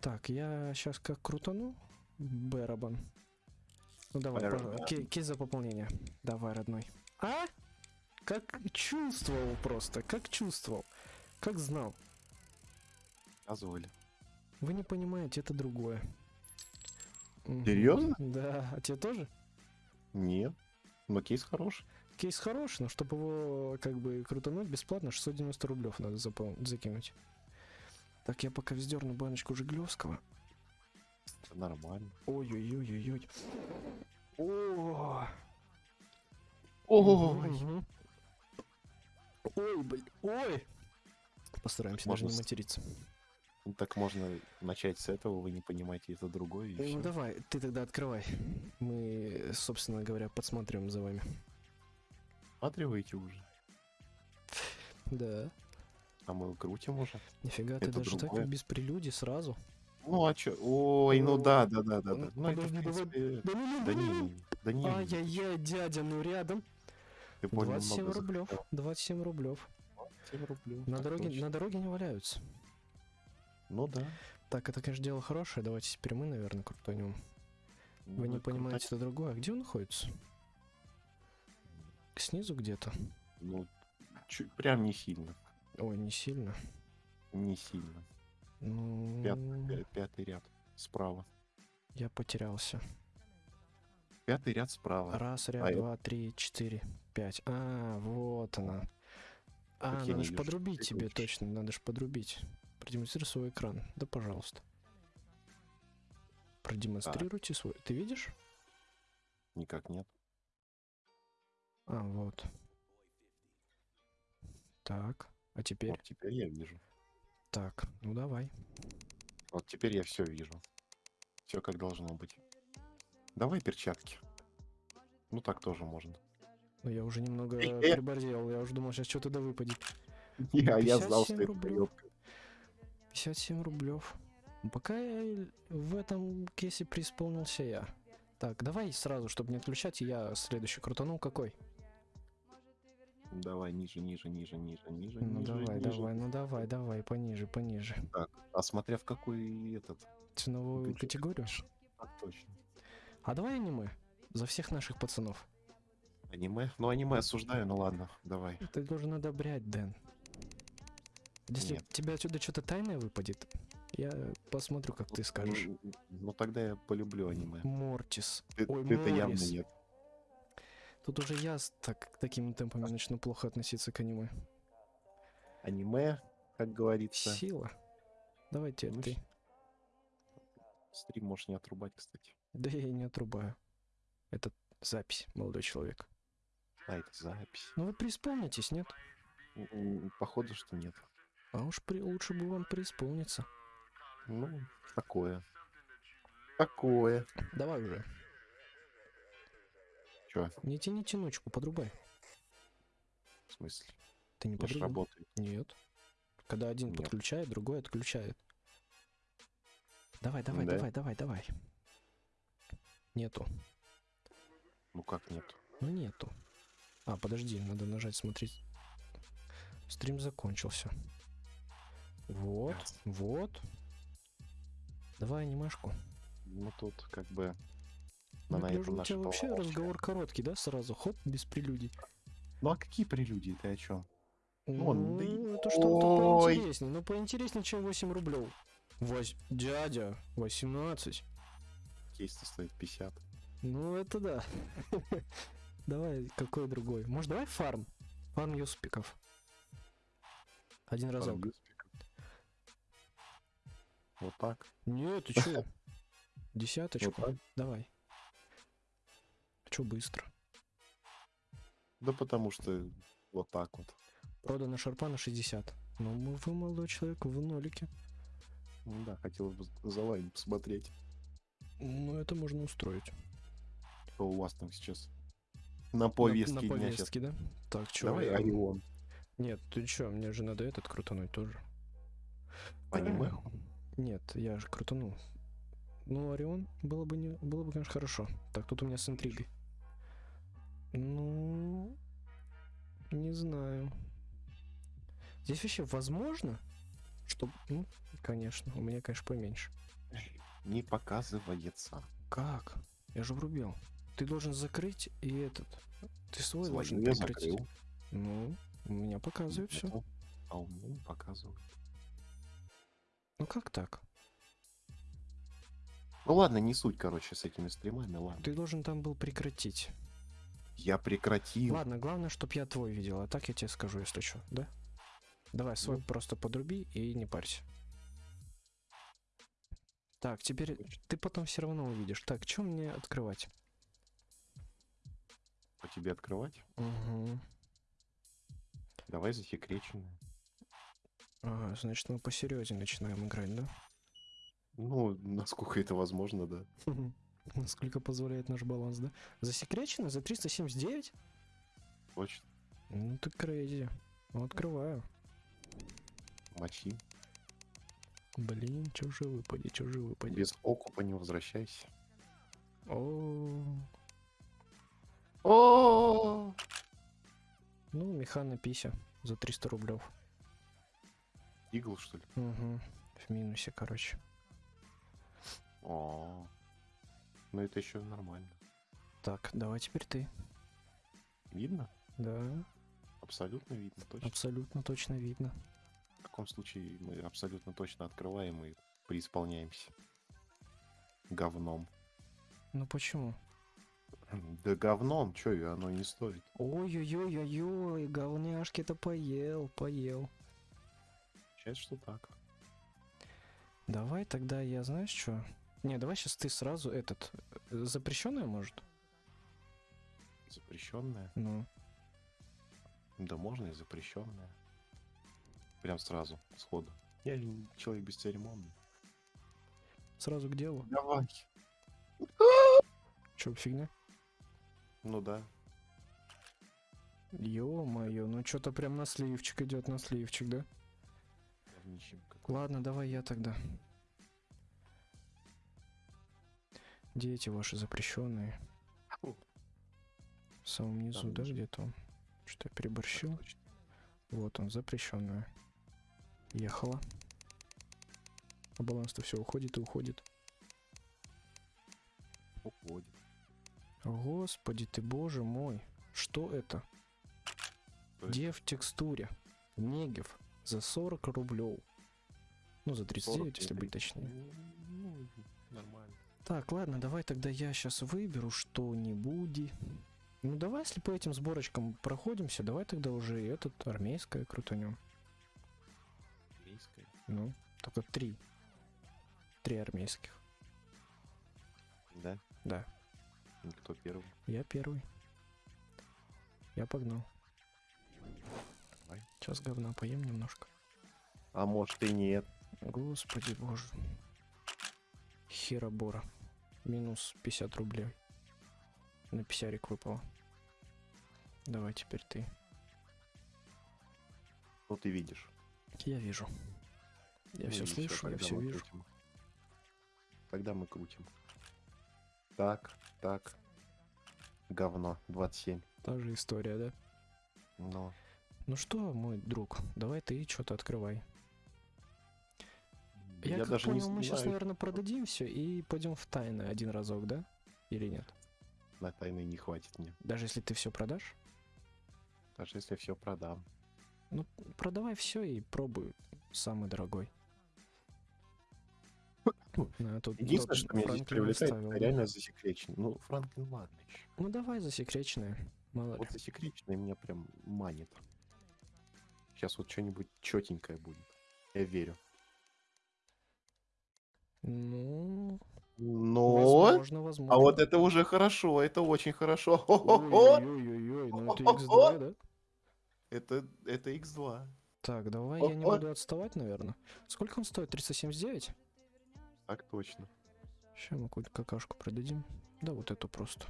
Так, я сейчас как крутану. Барабан. Ну давай, ки- кисть за пополнение. Давай, родной. А? Как чувствовал просто, как чувствовал. Как знал. Позволь. Вы не понимаете, это другое. Серьезно? Да, а тебе тоже? Нет. Но кейс хороший. Кейс хороший, но чтобы его как бы крутануть бесплатно, 690 рублев надо закинуть. Так, я пока вздерну баночку Жиглевского. Это нормально. Ой-ой-ой-ой-ой. О! Ой. Ой, блин, ой! Постараемся даже не материться. Ну, Так можно начать с этого, вы не понимаете, это другое. Ну давай, ты тогда открывай. Мы, собственно говоря, подсматриваем за вами. Смотриваете уже. Да. А мы крутим уже. Нифига, ты Это даже другое. так без прелюдий сразу. Ну а чё? Ой, ну да, да, да, да, да. Ну, Ну это, в принципе, Да ну, Да не, да не. Ай-яй-яй, дядя, ну рядом. Ты понял, 27 много рублев. захотел. 27 рублев. 7 рублей. На дороге, на дороге не валяются. Ну да. Так, это, конечно, дело хорошее. Давайте теперь мы, наверное, крутанем. Вы Ну, не понимаете, это другое. А где он находится? Снизу где-то? Ну, чуть, прям не сильно. Ой, не сильно. Не сильно. Ну, Пят- пя- пятый ряд справа. я потерялся. Пятый ряд справа. Раз, ряд, А, это- два, три, четыре, пять. А, вот она. А, Так надо же подрубить тебе, точно, надо же подрубить. Продемонстрируй свой экран. Да, пожалуйста. Продемонстрируйте свой. Ты видишь? Никак нет. А, вот. Так, а теперь? Вот теперь я вижу. Так, ну давай. Вот теперь я все вижу. Все как должно быть. Давай перчатки. Ну так тоже можно. Ну, я уже немного приборзел. Я уже думал, сейчас что-то да выпадет. Я, я знал, что 57 это поёбка. 57 рублев. Пока я в этом кейсе преисполнился я. Так, давай сразу, чтобы не отключать, я следующий крутанул какой? Давай ниже, ниже, ниже, ниже, ниже, Ну ниже, давай, ниже. давай, ну давай, давай, пониже, пониже. Так, а смотря в какой этот. Ценовую Бюджет. категорию. Так точно. А давай аниме. За всех наших пацанов. Аниме? Ну аниме осуждаю, ну ладно, давай. Ты должен одобрять, Дэн. Если Нет. тебе отсюда что-то тайное выпадет, я посмотрю, как ты скажешь. Ну, ну тогда я полюблю аниме. Мортис. Ты, Ой, явно Морис. нет. Тут уже я так, такими темпами начну плохо относиться к аниме. Аниме, как говорится. Сила. Давайте Ну, ты. Стрим можешь не отрубать, кстати. Да я и не отрубаю. Это запись, молодой человек. А, это запись. Ну вы преисполнитесь, нет? Походу, что нет. А уж при... лучше бы вам преисполниться. Ну, такое. Такое. Давай уже. Чё, Не тяни тянучку, подрубай. в смысле? Ты не подрубал? работает. Нет. Когда один Нет. подключает, другой отключает. Давай, давай, Да? давай, давай, давай. Нету. Ну как нет? Ну нету. А, подожди, надо нажать смотреть. Стрим закончился. Вот, вот. Давай анимешку. Ну тут как бы... Ну, на я этом гляжу, у наши тебя вообще разговор короткий, да, сразу? Хоп, без прелюдий. Ну а какие прелюдии? Ты о чем? Вон, да и- Ну, это что-то поинтереснее. Ну, поинтереснее, чем 8 рублев. Вось... Дядя, 18. Кейс-то стоит 50. Ну, это да. Давай, какой другой? Может, давай фарм? Фарм юспиков. Один разок. Вот так. Нет, ты чё? Вот Десяточку. так. Давай. Чё быстро? Да потому что вот так вот. Продано шарпа на 60. Ну, вы, молодой человек, в нолике. Ну да, хотел бы за вами посмотреть, Ну, это можно устроить. что у вас там сейчас на повестке на, на повестке, да? Так, чё? Давай Орион. Нет, ты чё, мне же надо этот крутануть тоже. Аниме? Нет, я же крутанул. Ну, Орион было бы, не, было бы, конечно, хорошо. Так, тут у меня с интригой. Ну, не знаю. Здесь вообще возможно, Чтоб, ну, конечно, у меня, конечно, поменьше. Не показывается. Как? Я же врубил. Ты должен закрыть и этот. Ты свой Свою должен я прекратить. закрыл. Ну, у меня показывает все. А у меня не показывает. Ну как так? Ну ладно, не суть, короче, с этими стримами, ладно. Ты должен там был прекратить. Я прекратил. Ладно, главное, чтоб я твой видел, а так я тебе скажу, если что, да? Давай свой Ну. просто подруби и не парься. Так, теперь ты потом все равно увидишь. Так, что мне открывать? По тебе открывать? Угу. Давай засекреченное. Ага, значит, мы посерьезнее начинаем играть, да? Ну, насколько это возможно, да. Насколько позволяет наш баланс, да? Засекречено за 379? Точно. Ну ты крейзи. Ну, открываю. Мочи. Блин, чё же выпади, чё же выпади. Без окупа не возвращайся. О, О, ну, механа пися за 300 рублев. Игл, что ли? Угу. В минусе, короче. О, ну это еще нормально. Так, давай теперь ты. Видно? Да, Абсолютно видно, точно. абсолютно точно видно. В таком случае мы абсолютно точно открываем и преисполняемся. Говном. Ну почему? Да говном, чё, и оно не стоит. Ой-ой-ой-ой-ой, говняшки-то поел, поел. Сейчас что так. Давай тогда я, знаешь что? Не, давай сейчас ты сразу этот... Запрещенное, может? Запрещенное? Ну, Да можно и запрещенное. Прям сразу, сходу. Я человек бесцеремонный. сразу к делу. Давай. Чё, фигня? Ну да. Ё-моё, ну что-то прям на сливчик идет, на сливчик, да? Ладно, давай я тогда. Где эти ваши запрещенные? Фу. В самом низу, Там да, где-то он? Что я переборщил? Точно. Вот он, запрещенная. Ехала. А баланс-то все уходит и уходит. Уходит. Господи ты, боже мой. Что это? То есть Где в текстуре? Негев за 40 рублев. Ну, за 39, если быть 39. точнее. Так, ладно, давай тогда я сейчас выберу что-нибудь. Ну, давай, если по этим сборочкам проходимся, давай тогда уже и этот армейское крутанем. Корейская. Ну, только три. Три армейских. Да? Да, Кто первый? я первый. Я погнал. Давай. Сейчас говна поем немножко. А может и нет. Господи боже. Херобора. Минус 50 рублей. На писярик выпало. Давай теперь ты. Ну ты видишь. Я вижу. Я Ну все слышу, я все вижу. крутим. Тогда мы крутим. Так, так. Говно. 27. Та же история, да? Но. Ну что, мой друг, давай ты что-то открывай. Я, Я, как даже понял, не мы сейчас, наверное, продадим все и пойдем в тайны один разок, да? Или нет? на тайны не хватит мне. Даже если ты все продашь? Даже если все продам. Ну, продавай все и пробуй самый дорогой. На, тут Единственное, что меня здесь привлекает, это реально засекречен. Ну, Франклин, ладно еще. Ну давай засекреченное, мало ли. Вот засекреченное меня прям манит. Сейчас вот что-нибудь четенькое будет. Я верю. Ну, Но... возможно, возможно. А вот это уже хорошо, это очень хорошо. Ой-ой-ой, ну это X2, да? Это, это X2. Так, давай я не буду отставать, наверное. Сколько он стоит? 379? Так точно. Сейчас мы какую-то какашку продадим. Да вот эту просто.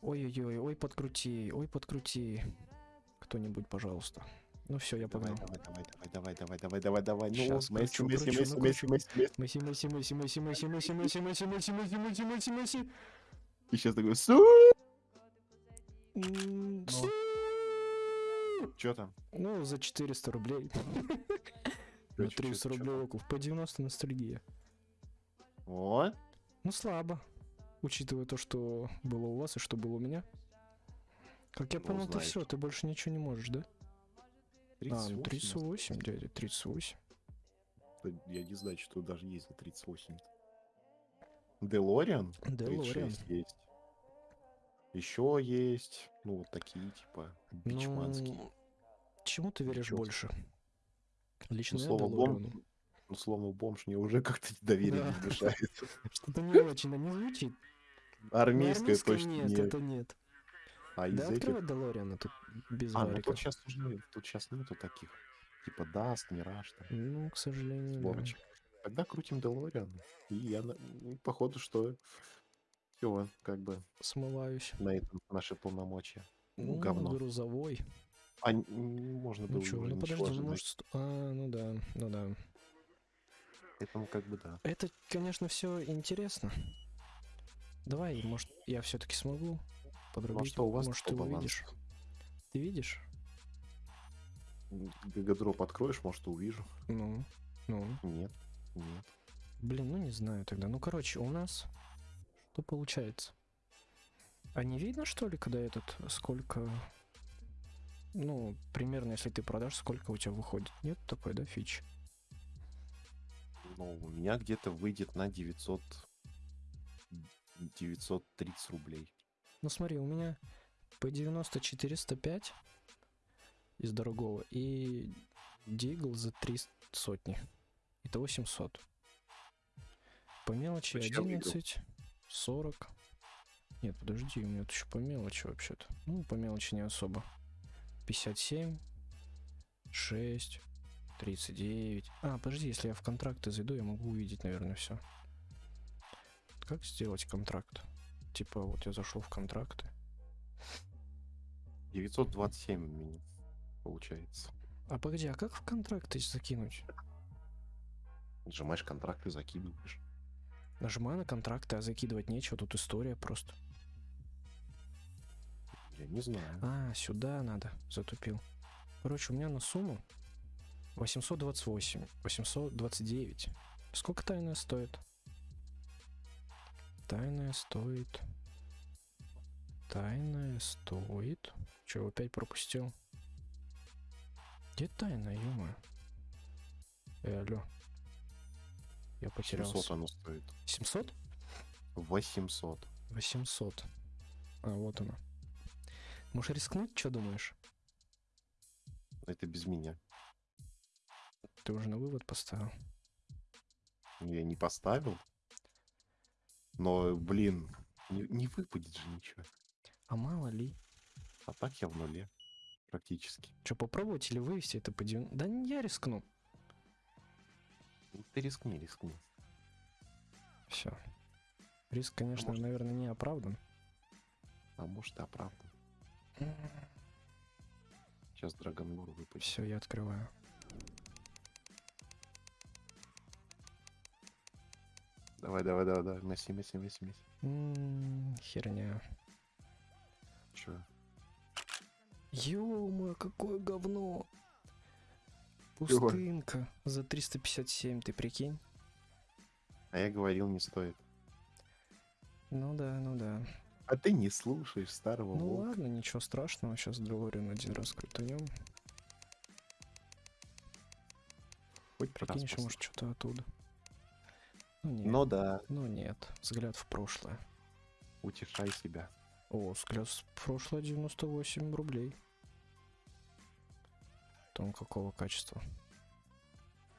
Ой-ой-ой, ой, подкрути, ой, подкрути. Кто-нибудь, пожалуйста. Ну все, я погнал. давай, давай, давай, давай, давай, давай, давай, давай. Ну, Месси, Месси, Месси, ну, Месси. Месси, Месси. Месси, Месси, Месси, Месси, Месси, Месси, Месси, Месси, Месси, Месси, Месси, Месси. И сейчас такой, су! Ну. Чё там? Ну, за 400 рублей. на чё- чё- 30 чё рублей там? окуп. По 90 ностальгия. О, Ну, слабо. Учитывая то, что было у вас и что было у меня. Как я Ну, понял, ты все, ты больше ничего не можешь, да? А, 38. ну 38, дядя, 38. Да Я не знаю, что даже есть за 38. Делориан? Делориан. 36 есть. Еще есть, ну, вот такие, типа, бичманские. Ну, чему ты веришь себе. больше? Лично Ну, слово бомж, ну, слово бомж мне уже как-то доверие Да. не внушает. Что-то не очень, не звучит. Армейском точно нет. это нет. А из Да этих... открывай Делориана тут без А, ну тут сейчас уже, тут сейчас нету таких. Типа Даст, Мираж, там, Ну, к сожалению, да. Сволочь. Тогда крутим Делориан. И я, ну, походу, что все, как бы, Смываюсь. на этом наши полномочия. Ну, Ну, говно. грузовой. А можно было Ну уже ну подожди, ну ожидать. может... сто- А, ну да, ну да. Поэтому как бы да. Это, конечно, все интересно. Давай, может, я все-таки смогу подрубить. Ну, что у вас может, ты балансу? увидишь. Ты видишь? Гагадроп откроешь, может, увижу. Ну, ну. Нет, нет. Блин, ну не знаю тогда. Ну, короче, у нас что получается? А не видно, что ли, когда этот, сколько... Ну, примерно, если ты продашь, сколько у тебя выходит? Нет такой, да, фич? Ну, у меня где-то выйдет на 900... 930 рублей. Ну, смотри, у меня по 90 405 из дорогого и Дигл за 3 сотни. Итого 700. По мелочи выиграл. 11, 40. Нет, подожди, у меня тут еще по мелочи вообще-то. Ну, по мелочи не особо. 57, 6, 39. А, подожди, если я в контракты зайду, я могу увидеть, наверное, все. Как сделать контракт? Типа, вот я зашел в контракты. 927 у меня получается. А погоди, а как в контракты закинуть? Нажимаешь контракт и закидываешь. Нажимаю на контракты, а закидывать нечего, тут история просто. Я не знаю. А, сюда надо, затупил. Короче, у меня на сумму 828, 829. Сколько тайная стоит? Тайная стоит... Тайная стоит... Че, опять пропустил? Где тайная, ё Э, алло. Я 700 потерялся. оно стоит. 700? 800. 800. А, вот она. Можешь рискнуть, что думаешь? Это без меня. Ты уже на вывод поставил. Я не поставил. Но, блин, не, не выпадет же ничего. А мало ли. А так я в нуле. Практически. Что, попробовать или вывести это по 90? Да не я рискну. Ну, Ты рискни, рискни. Все. Риск, конечно, может- наверное, не оправдан. А может и оправдан. Сейчас Драгонлор выпадет. Все, я открываю. Давай, давай, давай, давай. Месси, Месси, Месси, Месси. Херня. Чё? ё какое говно. Пустынка за 357, ты прикинь? А я говорил, не стоит. Ну да, ну да. А ты не слушаешь старого Ну волка. ладно, ничего страшного, сейчас Делориан один раз крутанем. Хоть Прикинь, еще может что-то оттуда. Ну нет. Ну да, Ну нет, взгляд в прошлое. утешай себя. О, взгляд в прошлое 98 рублей. Там какого качества?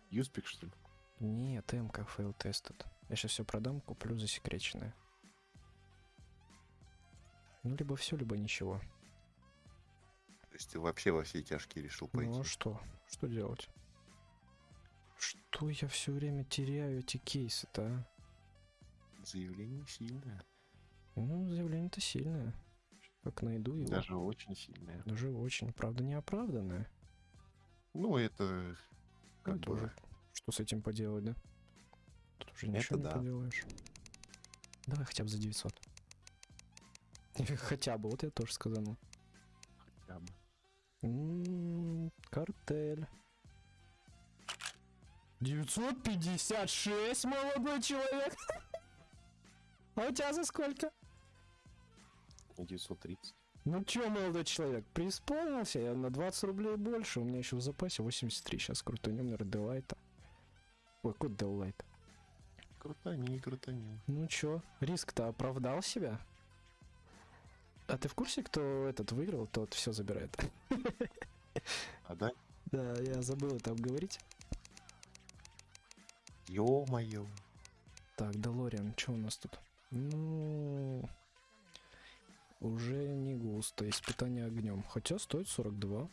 USP ик, что ли? Нет, МК Field-Tested. Я сейчас все продам, куплю засекреченное. Ну, либо все, либо ничего. То есть ты вообще во все тяжкие решил пойти? Ну а что? Что делать? Что я все время теряю эти кейсы-то, а? Заявление сильное. Ну, заявление-то сильное. Как найду его. Даже очень сильное. Даже очень, правда, неоправданное. Ну, это как Ну, бы... тоже. Что с этим поделать, да? Тут уже Это ничего не да. поделаешь. Давай хотя бы за 900. Хотя бы, вот я тоже сказал. хотя бы. М, Картель. 956, молодой человек. А у тебя за сколько? 930. Ну чё, молодой человек, преисполнился я на 20 рублей больше. У меня еще в запасе 83. Сейчас крутанем на Ределайта. Ой, код Делайт. Крутани, крутани. Ну чё, риск-то оправдал себя? А ты в курсе, кто этот выиграл, тот все забирает? А да? Да, я забыл это обговорить. Ё-моё. Так, Делориан, что у нас тут? Ну, уже не густо. Испытание огнем. Хотя стоит 42.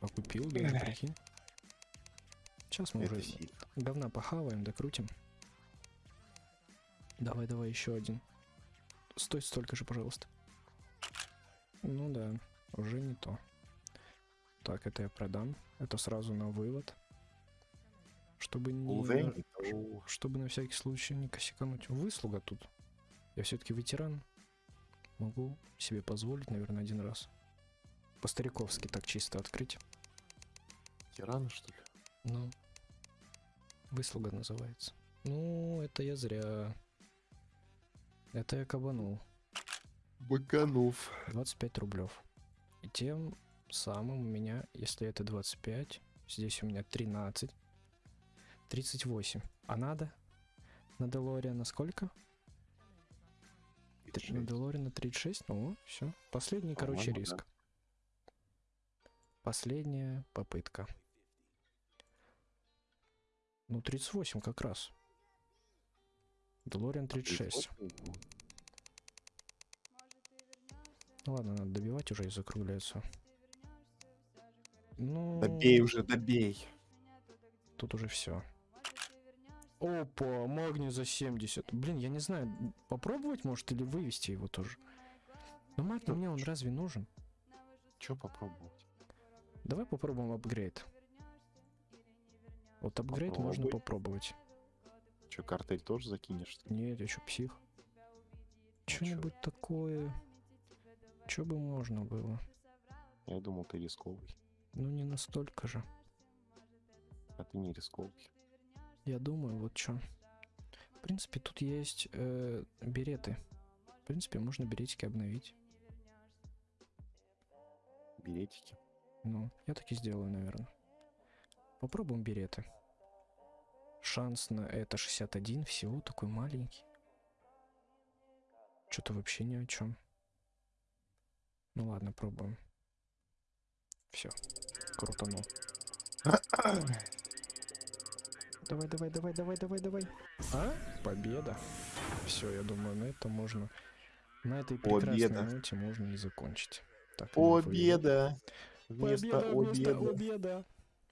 А купил, даже прикинь. Сейчас мы Это уже сильно. говна похаваем, докрутим. Давай, давай, еще один. Стоит столько же, пожалуйста. Ну да, уже не то. Так, это я продам. Это сразу на вывод. Чтобы не... Чтобы на всякий случай не косякануть. Выслуга тут. Я все-таки ветеран. Могу себе позволить, наверное, один раз. По-стариковски так чисто открыть. Тираны, что ли? Ну. Выслуга называется. Ну, это я зря. Это я кабанул. Быканов. 25 рублев. И тем самым у меня, если это 25, здесь у меня 13. 38. А надо? На Делориана сколько? Три- На Делориана 36? Ну, все. Последний, короче, По-моему, да. риск. Последняя попытка. Ну, 38 как раз. Делориан 36. Ну ладно, надо добивать уже и закругляться. Ну, Добей уже, добей. тут уже все. Опа, магний за 70. Блин, я не знаю, попробовать может или вывести его тоже. Но магний Ну, мне он разве нужен? Чё попробовать? Давай попробуем апгрейд. Вот апгрейд можно Попробуй. попробовать. Чё, картель тоже закинешь? ли? Нет, я что, псих? А чё? Что-нибудь такое. Что бы можно было? Я думал, ты рисковый. Ну не настолько же. А ты не рисковый. Я думаю, вот что. В принципе, тут есть э, береты. В принципе, можно беретики обновить. Билетики. Ну, я так и сделаю, наверное. Попробуем береты. Шанс на это 61, всего такой маленький. Что-то вообще ни о чем. Ну ладно, пробуем. Все, крутанул. Давай, давай, давай, давай, давай, давай. А? Победа. Все, я думаю, на это можно... На этой прекрасной Победа. ноте можно и закончить. Так. Победа! Вместо Победа вместо обеда. обеда.